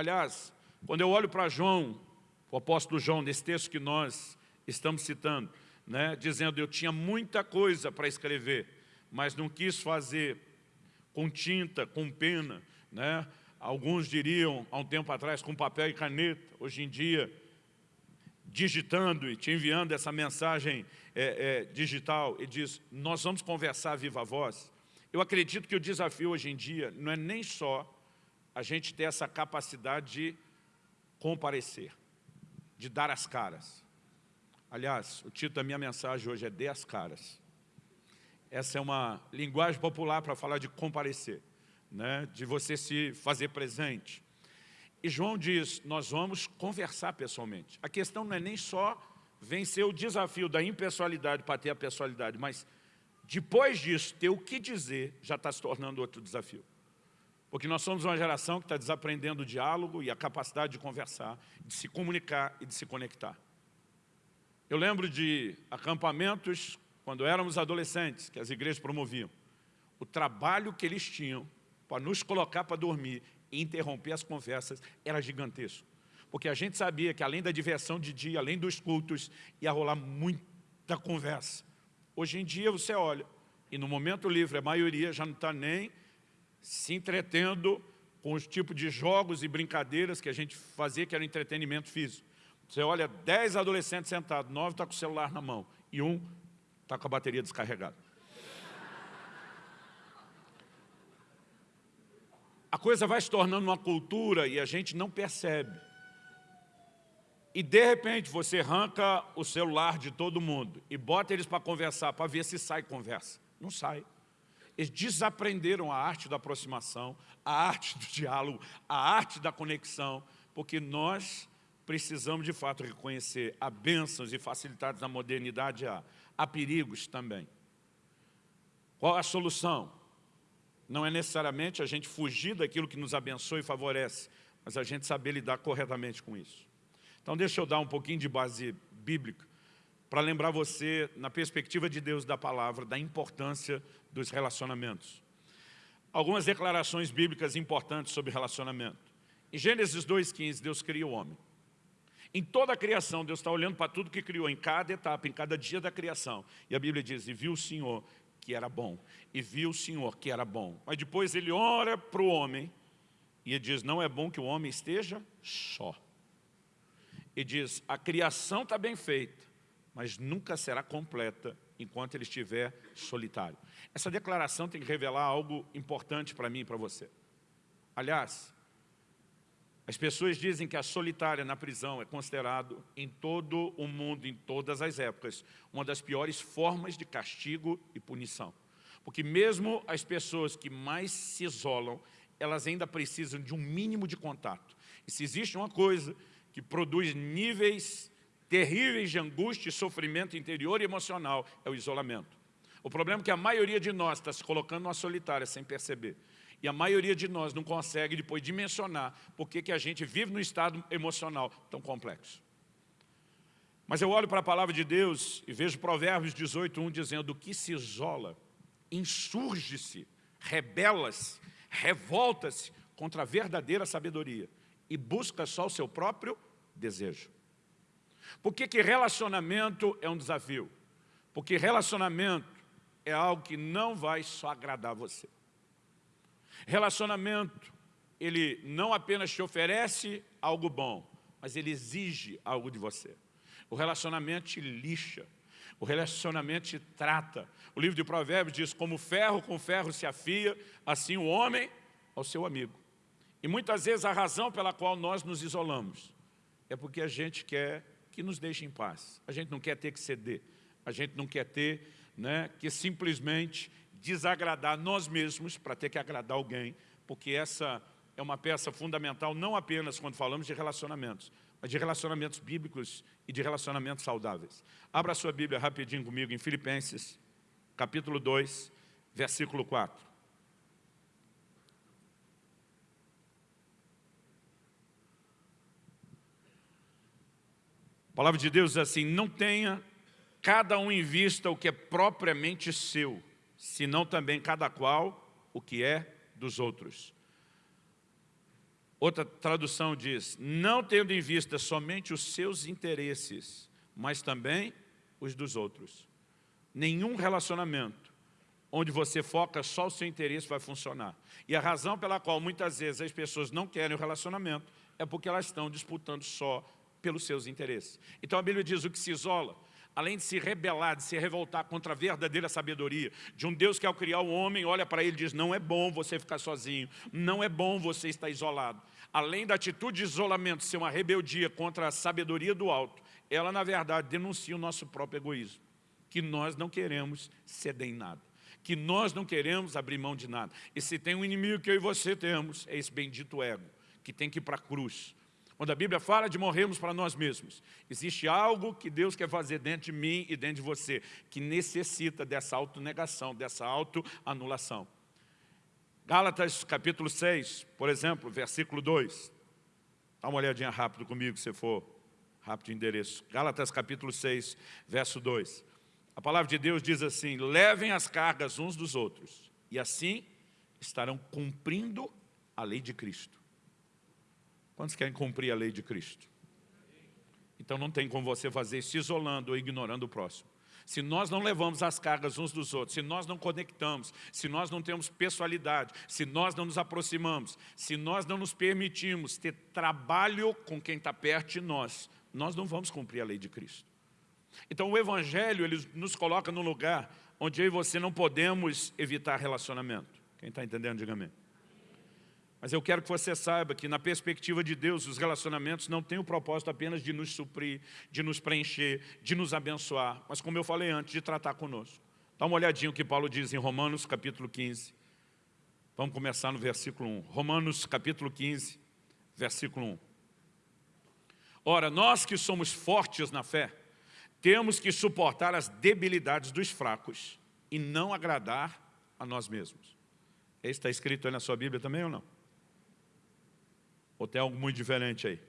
Aliás, quando eu olho para João, o apóstolo João, nesse texto que nós estamos citando, né, dizendo, eu tinha muita coisa para escrever, mas não quis fazer com tinta, com pena, né? alguns diriam, há um tempo atrás, com papel e caneta, hoje em dia, digitando e te enviando essa mensagem é, é, digital, e diz, nós vamos conversar viva voz. Eu acredito que o desafio hoje em dia não é nem só a gente ter essa capacidade de comparecer, de dar as caras. Aliás, o título da minha mensagem hoje é Dê as caras. Essa é uma linguagem popular para falar de comparecer, né? de você se fazer presente. E João diz, nós vamos conversar pessoalmente. A questão não é nem só vencer o desafio da impessoalidade para ter a pessoalidade, mas depois disso, ter o que dizer já está se tornando outro desafio. Porque nós somos uma geração que está desaprendendo o diálogo e a capacidade de conversar, de se comunicar e de se conectar. Eu lembro de acampamentos, quando éramos adolescentes, que as igrejas promoviam. O trabalho que eles tinham para nos colocar para dormir e interromper as conversas era gigantesco. Porque a gente sabia que além da diversão de dia, além dos cultos, ia rolar muita conversa. Hoje em dia você olha, e no momento livre a maioria já não está nem se entretendo com os tipos de jogos e brincadeiras que a gente fazia, que era entretenimento físico. Você olha, 10 adolescentes sentados, 9 estão tá com o celular na mão e um está com a bateria descarregada. A coisa vai se tornando uma cultura e a gente não percebe. E de repente você arranca o celular de todo mundo e bota eles para conversar, para ver se sai conversa. Não sai. Eles desaprenderam a arte da aproximação, a arte do diálogo, a arte da conexão, porque nós precisamos de fato reconhecer há bênçãos e facilidades da modernidade, há, há perigos também. Qual a solução? Não é necessariamente a gente fugir daquilo que nos abençoa e favorece, mas a gente saber lidar corretamente com isso. Então deixa eu dar um pouquinho de base bíblica para lembrar você, na perspectiva de Deus da palavra, da importância dos relacionamentos. Algumas declarações bíblicas importantes sobre relacionamento. Em Gênesis 2,15, Deus cria o homem. Em toda a criação, Deus está olhando para tudo que criou, em cada etapa, em cada dia da criação. E a Bíblia diz, e viu o Senhor que era bom. E viu o Senhor que era bom. Mas depois ele ora para o homem e ele diz, não é bom que o homem esteja só. E diz, a criação está bem feita, mas nunca será completa enquanto ele estiver solitário. Essa declaração tem que revelar algo importante para mim e para você. Aliás, as pessoas dizem que a solitária na prisão é considerado em todo o mundo, em todas as épocas, uma das piores formas de castigo e punição. Porque mesmo as pessoas que mais se isolam, elas ainda precisam de um mínimo de contato. E se existe uma coisa que produz níveis terríveis de angústia sofrimento interior e emocional é o isolamento. O problema é que a maioria de nós está se colocando numa solitária sem perceber. E a maioria de nós não consegue depois dimensionar por que a gente vive num estado emocional tão complexo. Mas eu olho para a palavra de Deus e vejo Provérbios 18, 1 dizendo que se isola, insurge-se, rebela-se, revolta-se contra a verdadeira sabedoria e busca só o seu próprio desejo. Por que, que relacionamento é um desafio? Porque relacionamento é algo que não vai só agradar você. Relacionamento, ele não apenas te oferece algo bom, mas ele exige algo de você. O relacionamento te lixa, o relacionamento te trata. O livro de Provérbios diz, como ferro com ferro se afia, assim o homem ao seu amigo. E muitas vezes a razão pela qual nós nos isolamos é porque a gente quer que nos deixe em paz. A gente não quer ter que ceder. A gente não quer ter né, que simplesmente desagradar nós mesmos para ter que agradar alguém, porque essa é uma peça fundamental não apenas quando falamos de relacionamentos, mas de relacionamentos bíblicos e de relacionamentos saudáveis. Abra sua Bíblia rapidinho comigo em Filipenses, capítulo 2, versículo 4. Palavra de Deus diz assim, não tenha cada um em vista o que é propriamente seu, senão também cada qual o que é dos outros. Outra tradução diz, não tendo em vista somente os seus interesses, mas também os dos outros. Nenhum relacionamento onde você foca só o seu interesse vai funcionar. E a razão pela qual muitas vezes as pessoas não querem o relacionamento é porque elas estão disputando só pelos seus interesses. Então a Bíblia diz o que se isola, além de se rebelar, de se revoltar contra a verdadeira sabedoria, de um Deus que ao criar o homem, olha para ele e diz, não é bom você ficar sozinho, não é bom você estar isolado. Além da atitude de isolamento ser uma rebeldia contra a sabedoria do alto, ela na verdade denuncia o nosso próprio egoísmo, que nós não queremos ceder em nada, que nós não queremos abrir mão de nada. E se tem um inimigo que eu e você temos, é esse bendito ego, que tem que ir para a cruz, quando a Bíblia fala de morrermos para nós mesmos, existe algo que Deus quer fazer dentro de mim e dentro de você, que necessita dessa autonegação, dessa autoanulação. Gálatas capítulo 6, por exemplo, versículo 2. Dá uma olhadinha rápido comigo, se for rápido de endereço. Gálatas capítulo 6, verso 2. A palavra de Deus diz assim, levem as cargas uns dos outros, e assim estarão cumprindo a lei de Cristo. Quantos querem cumprir a lei de Cristo? Então não tem como você fazer se isolando ou ignorando o próximo. Se nós não levamos as cargas uns dos outros, se nós não conectamos, se nós não temos pessoalidade, se nós não nos aproximamos, se nós não nos permitimos ter trabalho com quem está perto de nós, nós não vamos cumprir a lei de Cristo. Então o Evangelho ele nos coloca num lugar onde eu e você não podemos evitar relacionamento. Quem está entendendo, diga amém. Mas eu quero que você saiba que na perspectiva de Deus, os relacionamentos não têm o propósito apenas de nos suprir, de nos preencher, de nos abençoar, mas como eu falei antes, de tratar conosco. Dá uma olhadinha o que Paulo diz em Romanos capítulo 15. Vamos começar no versículo 1. Romanos capítulo 15, versículo 1. Ora, nós que somos fortes na fé, temos que suportar as debilidades dos fracos e não agradar a nós mesmos. Esse está escrito aí na sua Bíblia também ou não? Ou tem algo muito diferente aí?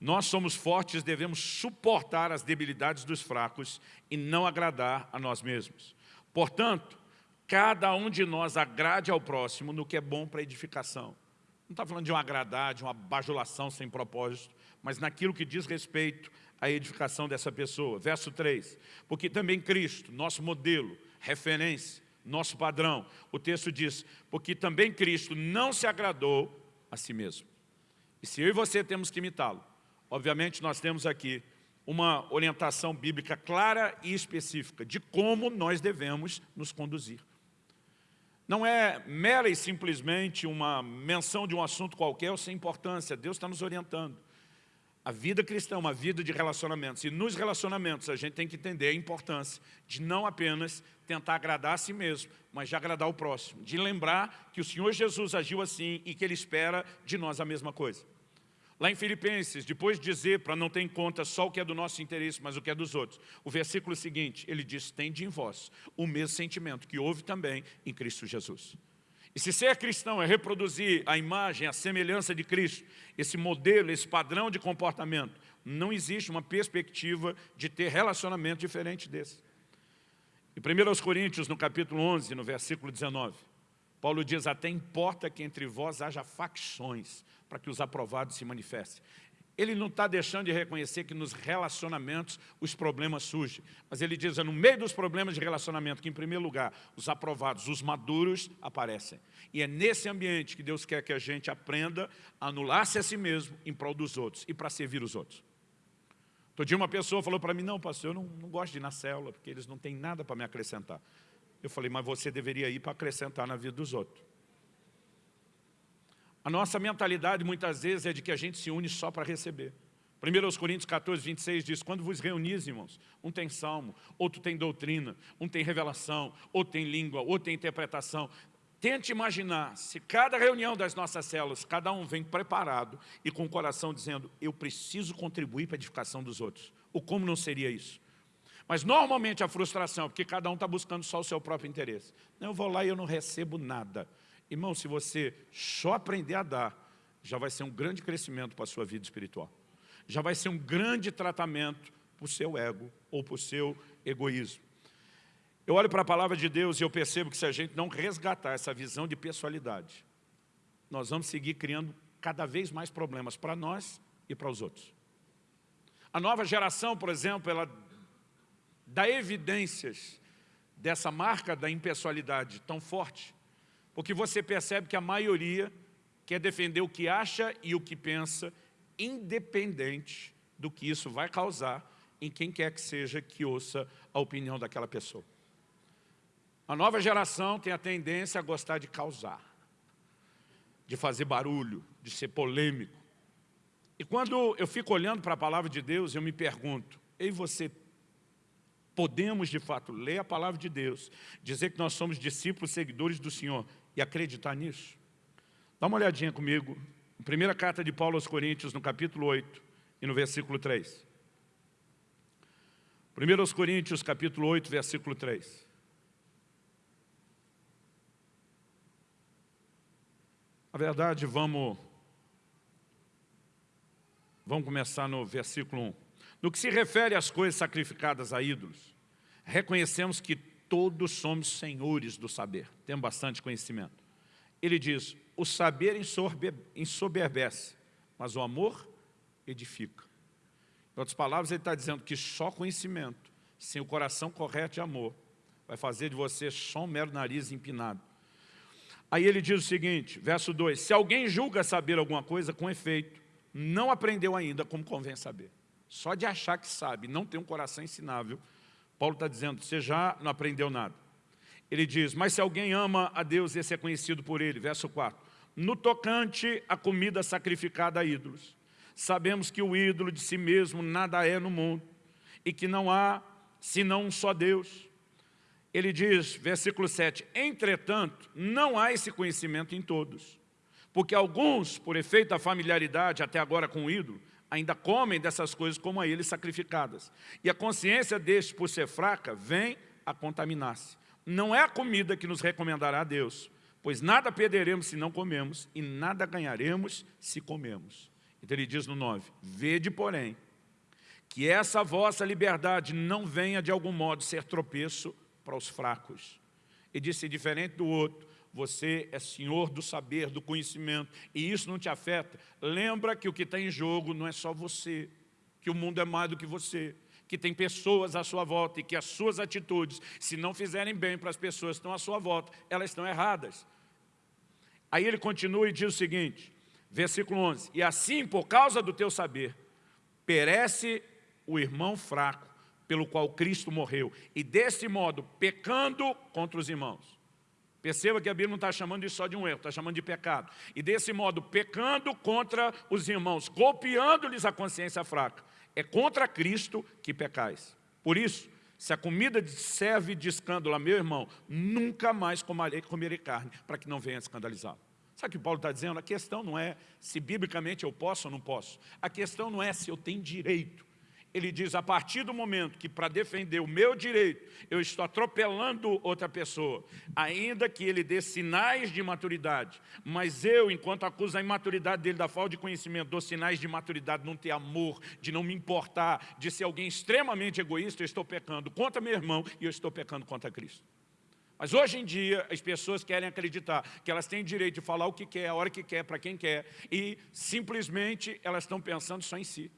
Nós somos fortes, devemos suportar as debilidades dos fracos e não agradar a nós mesmos. Portanto, cada um de nós agrade ao próximo no que é bom para edificação. Não está falando de um agradar, de uma bajulação sem propósito, mas naquilo que diz respeito à edificação dessa pessoa. Verso 3, porque também Cristo, nosso modelo, referência, nosso padrão, o texto diz, porque também Cristo não se agradou a si mesmo. E se eu e você temos que imitá-lo, obviamente nós temos aqui uma orientação bíblica clara e específica de como nós devemos nos conduzir. Não é mera e simplesmente uma menção de um assunto qualquer ou sem importância, Deus está nos orientando. A vida cristã é uma vida de relacionamentos. E nos relacionamentos a gente tem que entender a importância de não apenas tentar agradar a si mesmo, mas de agradar o próximo. De lembrar que o Senhor Jesus agiu assim e que Ele espera de nós a mesma coisa. Lá em Filipenses, depois de dizer para não ter em conta só o que é do nosso interesse, mas o que é dos outros, o versículo seguinte, ele diz, tende em vós o mesmo sentimento que houve também em Cristo Jesus. E se ser cristão é reproduzir a imagem, a semelhança de Cristo, esse modelo, esse padrão de comportamento, não existe uma perspectiva de ter relacionamento diferente desse. Em 1 Coríntios, no capítulo 11, no versículo 19, Paulo diz, até importa que entre vós haja facções, para que os aprovados se manifestem. Ele não está deixando de reconhecer que nos relacionamentos os problemas surgem. Mas ele diz, é no meio dos problemas de relacionamento que, em primeiro lugar, os aprovados, os maduros aparecem. E é nesse ambiente que Deus quer que a gente aprenda a anular-se a si mesmo em prol dos outros e para servir os outros. Todo dia uma pessoa falou para mim, não, pastor, eu não, não gosto de ir na célula, porque eles não têm nada para me acrescentar. Eu falei, mas você deveria ir para acrescentar na vida dos outros. A nossa mentalidade muitas vezes é de que a gente se une só para receber. 1 Coríntios 14, 26 diz, quando vos reunis, irmãos, um tem salmo, outro tem doutrina, um tem revelação, outro tem língua, outro tem interpretação. Tente imaginar, se cada reunião das nossas células, cada um vem preparado e com o coração dizendo, eu preciso contribuir para a edificação dos outros. O como não seria isso? Mas normalmente a frustração é porque cada um está buscando só o seu próprio interesse. Não, eu vou lá e eu não recebo nada. Irmão, se você só aprender a dar, já vai ser um grande crescimento para a sua vida espiritual. Já vai ser um grande tratamento para o seu ego ou para o seu egoísmo. Eu olho para a palavra de Deus e eu percebo que se a gente não resgatar essa visão de pessoalidade, nós vamos seguir criando cada vez mais problemas para nós e para os outros. A nova geração, por exemplo, ela dá evidências dessa marca da impessoalidade tão forte, porque você percebe que a maioria quer defender o que acha e o que pensa, independente do que isso vai causar em quem quer que seja que ouça a opinião daquela pessoa. A nova geração tem a tendência a gostar de causar, de fazer barulho, de ser polêmico. E quando eu fico olhando para a palavra de Deus, eu me pergunto, eu e você podemos de fato ler a palavra de Deus, dizer que nós somos discípulos, seguidores do Senhor e acreditar nisso? Dá uma olhadinha comigo, primeira carta de Paulo aos Coríntios, no capítulo 8 e no versículo 3. 1 Coríntios, capítulo 8, versículo 3. Na verdade, vamos, vamos começar no versículo 1. No que se refere às coisas sacrificadas a ídolos, reconhecemos que todos somos senhores do saber, temos bastante conhecimento. Ele diz, o saber ensoberbece, mas o amor edifica. Em outras palavras, ele está dizendo que só conhecimento, sem o coração correto de amor, vai fazer de você só um mero nariz empinado. Aí ele diz o seguinte, verso 2, se alguém julga saber alguma coisa com efeito, não aprendeu ainda como convém saber. Só de achar que sabe, não tem um coração ensinável, Paulo está dizendo, você já não aprendeu nada. Ele diz, mas se alguém ama a Deus, esse é conhecido por ele. Verso 4, no tocante à comida sacrificada a ídolos, sabemos que o ídolo de si mesmo nada é no mundo, e que não há senão um só Deus, ele diz, versículo 7, Entretanto, não há esse conhecimento em todos, porque alguns, por efeito da familiaridade até agora com o ídolo, ainda comem dessas coisas como a eles sacrificadas. E a consciência destes, por ser fraca, vem a contaminar-se. Não é a comida que nos recomendará a Deus, pois nada perderemos se não comemos, e nada ganharemos se comemos. Então ele diz no 9, Vede, porém, que essa vossa liberdade não venha de algum modo ser tropeço para os fracos. E disse, diferente do outro, você é senhor do saber, do conhecimento, e isso não te afeta. Lembra que o que está em jogo não é só você, que o mundo é mais do que você, que tem pessoas à sua volta e que as suas atitudes, se não fizerem bem para as pessoas que estão à sua volta, elas estão erradas. Aí ele continua e diz o seguinte, versículo 11, E assim, por causa do teu saber, perece o irmão fraco, pelo qual Cristo morreu, e desse modo, pecando contra os irmãos. Perceba que a Bíblia não está chamando isso só de um erro, está chamando de pecado. E desse modo, pecando contra os irmãos, golpeando-lhes a consciência fraca. É contra Cristo que pecais. Por isso, se a comida serve de escândalo a meu irmão, nunca mais comerei, comerei carne, para que não venha escandalizá-lo. Sabe o que Paulo está dizendo? A questão não é se biblicamente eu posso ou não posso. A questão não é se eu tenho direito ele diz, a partir do momento que para defender o meu direito, eu estou atropelando outra pessoa, ainda que ele dê sinais de maturidade, mas eu, enquanto acuso a imaturidade dele da falta de conhecimento, dou sinais de maturidade, não ter amor, de não me importar, de ser alguém extremamente egoísta, eu estou pecando contra meu irmão e eu estou pecando contra Cristo. Mas hoje em dia, as pessoas querem acreditar que elas têm direito de falar o que quer, a hora que quer, para quem quer, e simplesmente elas estão pensando só em si.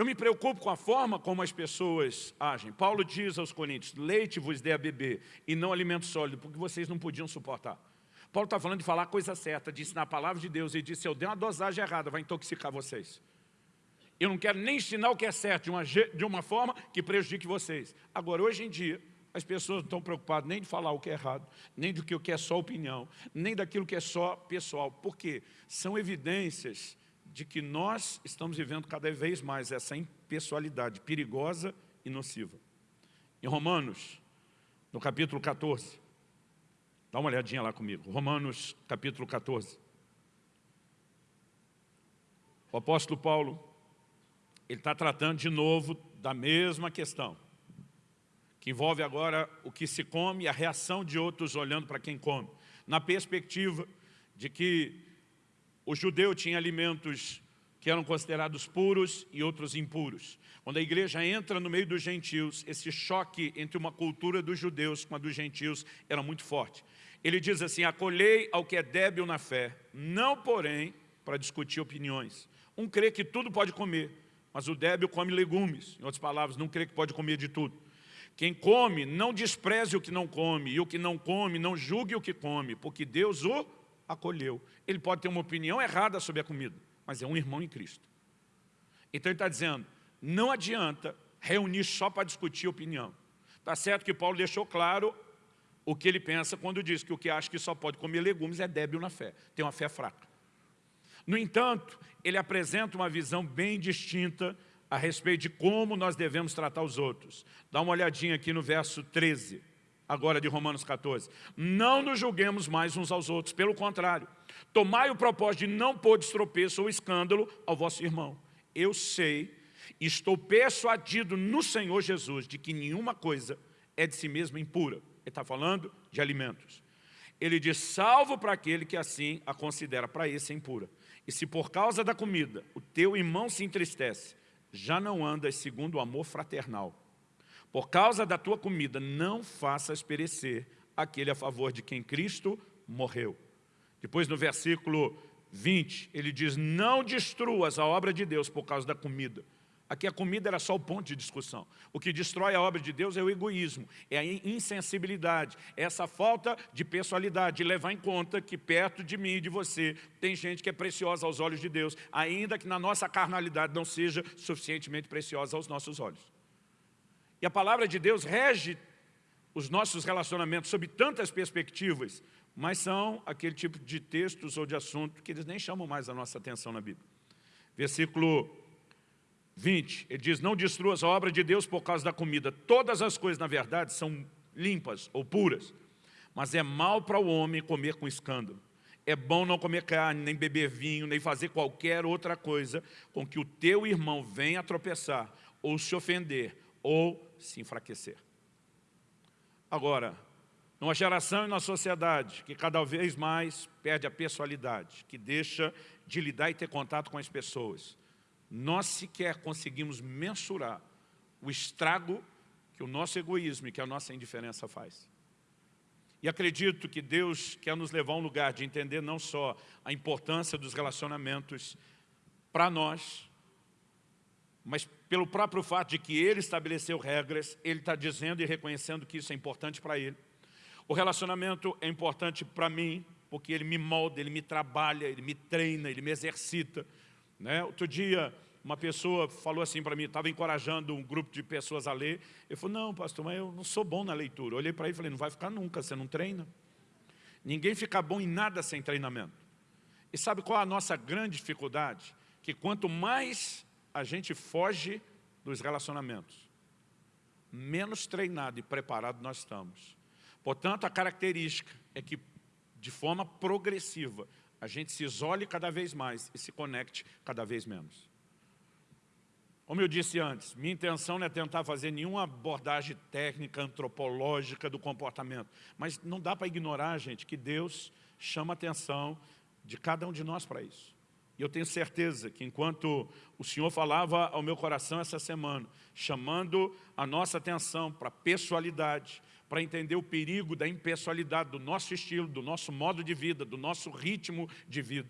Eu me preocupo com a forma como as pessoas agem. Paulo diz aos coríntios, leite vos dê a beber e não alimento sólido, porque vocês não podiam suportar. Paulo está falando de falar a coisa certa, de ensinar a palavra de Deus, e disse, se eu der uma dosagem errada, vai intoxicar vocês. Eu não quero nem ensinar o que é certo de uma, de uma forma que prejudique vocês. Agora, hoje em dia, as pessoas não estão preocupadas nem de falar o que é errado, nem do que é só opinião, nem daquilo que é só pessoal. Por quê? São evidências de que nós estamos vivendo cada vez mais essa impessoalidade perigosa e nociva. Em Romanos, no capítulo 14, dá uma olhadinha lá comigo, Romanos capítulo 14. O apóstolo Paulo, ele está tratando de novo da mesma questão, que envolve agora o que se come e a reação de outros olhando para quem come, na perspectiva de que o judeu tinha alimentos que eram considerados puros e outros impuros. Quando a igreja entra no meio dos gentios, esse choque entre uma cultura dos judeus com a dos gentios era muito forte. Ele diz assim, acolhei ao que é débil na fé, não porém para discutir opiniões. Um crê que tudo pode comer, mas o débil come legumes. Em outras palavras, não crê que pode comer de tudo. Quem come, não despreze o que não come, e o que não come, não julgue o que come, porque Deus o acolheu. Ele pode ter uma opinião errada sobre a comida, mas é um irmão em Cristo. Então ele está dizendo, não adianta reunir só para discutir opinião. Está certo que Paulo deixou claro o que ele pensa quando diz que o que acha que só pode comer legumes é débil na fé, tem uma fé fraca. No entanto, ele apresenta uma visão bem distinta a respeito de como nós devemos tratar os outros. Dá uma olhadinha aqui no verso 13, agora de Romanos 14. Não nos julguemos mais uns aos outros, pelo contrário, tomai o propósito de não pôr destropeço ou escândalo ao vosso irmão. Eu sei, estou persuadido no Senhor Jesus de que nenhuma coisa é de si mesma impura. Ele está falando de alimentos. Ele diz, salvo para aquele que assim a considera, para esse é impura. E se por causa da comida o teu irmão se entristece, já não andas segundo o amor fraternal. Por causa da tua comida, não faças perecer aquele a favor de quem Cristo morreu. Depois no versículo 20, ele diz, não destruas a obra de Deus por causa da comida. Aqui a comida era só o ponto de discussão. O que destrói a obra de Deus é o egoísmo, é a insensibilidade, é essa falta de pessoalidade, de levar em conta que perto de mim e de você tem gente que é preciosa aos olhos de Deus, ainda que na nossa carnalidade não seja suficientemente preciosa aos nossos olhos. E a palavra de Deus rege os nossos relacionamentos sob tantas perspectivas, mas são aquele tipo de textos ou de assunto que eles nem chamam mais a nossa atenção na Bíblia. Versículo 20, ele diz, não destruas a obra de Deus por causa da comida. Todas as coisas, na verdade, são limpas ou puras, mas é mal para o homem comer com escândalo. É bom não comer carne, nem beber vinho, nem fazer qualquer outra coisa com que o teu irmão venha a tropeçar, ou se ofender, ou se enfraquecer. Agora, numa geração e na sociedade que cada vez mais perde a personalidade, que deixa de lidar e ter contato com as pessoas, nós sequer conseguimos mensurar o estrago que o nosso egoísmo e que a nossa indiferença faz. E acredito que Deus quer nos levar a um lugar de entender não só a importância dos relacionamentos para nós, mas pelo próprio fato de que Ele estabeleceu regras, Ele está dizendo e reconhecendo que isso é importante para Ele. O relacionamento é importante para mim, porque Ele me molda, Ele me trabalha, Ele me treina, Ele me exercita, né? Outro dia, uma pessoa falou assim para mim, estava encorajando um grupo de pessoas a ler. Eu falei, não, pastor, mas eu não sou bom na leitura. Eu olhei para ele e falei, não vai ficar nunca, você não treina. Ninguém fica bom em nada sem treinamento. E sabe qual é a nossa grande dificuldade? Que quanto mais a gente foge dos relacionamentos, menos treinado e preparado nós estamos. Portanto, a característica é que, de forma progressiva, a gente se isole cada vez mais e se conecte cada vez menos. Como eu disse antes, minha intenção não é tentar fazer nenhuma abordagem técnica, antropológica do comportamento, mas não dá para ignorar, gente, que Deus chama a atenção de cada um de nós para isso. E eu tenho certeza que enquanto o Senhor falava ao meu coração essa semana, chamando a nossa atenção para a pessoalidade, para entender o perigo da impessoalidade do nosso estilo, do nosso modo de vida, do nosso ritmo de vida.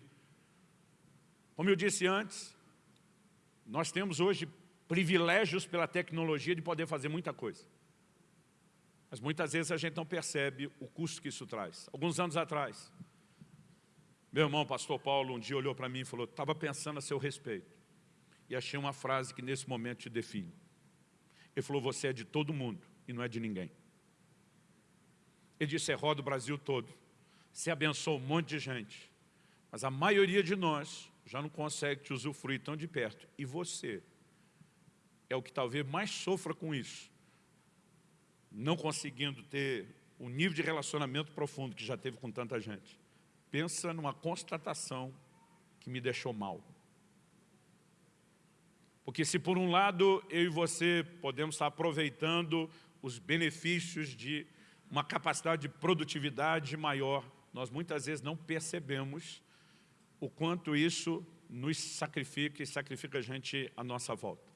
Como eu disse antes, nós temos hoje privilégios pela tecnologia de poder fazer muita coisa. Mas muitas vezes a gente não percebe o custo que isso traz. Alguns anos atrás, meu irmão, pastor Paulo, um dia olhou para mim e falou, estava pensando a seu respeito. E achei uma frase que nesse momento te define. Ele falou, você é de todo mundo e não é de ninguém. Ele disse, você roda o Brasil todo, você abençoa um monte de gente, mas a maioria de nós já não consegue te usufruir tão de perto. E você é o que talvez mais sofra com isso, não conseguindo ter o nível de relacionamento profundo que já teve com tanta gente. Pensa numa constatação que me deixou mal. Porque se por um lado eu e você podemos estar aproveitando os benefícios de uma capacidade de produtividade maior, nós muitas vezes não percebemos o quanto isso nos sacrifica e sacrifica a gente à nossa volta.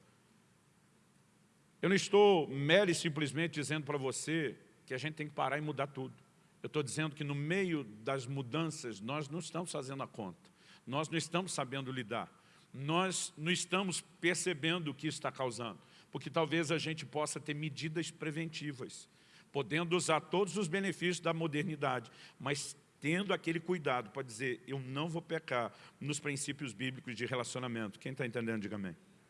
Eu não estou mero e simplesmente dizendo para você que a gente tem que parar e mudar tudo. Eu estou dizendo que no meio das mudanças, nós não estamos fazendo a conta. Nós não estamos sabendo lidar. Nós não estamos percebendo o que está causando. Porque talvez a gente possa ter medidas preventivas, podendo usar todos os benefícios da modernidade, mas tendo aquele cuidado para dizer, eu não vou pecar nos princípios bíblicos de relacionamento. Quem está entendendo, diga amém.